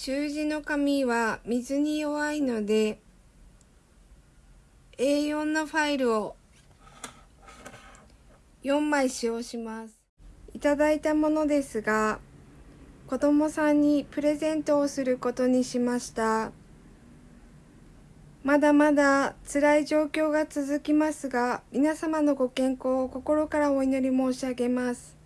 習字の紙は水に弱いので A4 のファイルを4枚使用します。いただいたものですが、子供さんにプレゼントをすることにしました。まだまだ辛い状況が続きますが、皆様のご健康を心からお祈り申し上げます。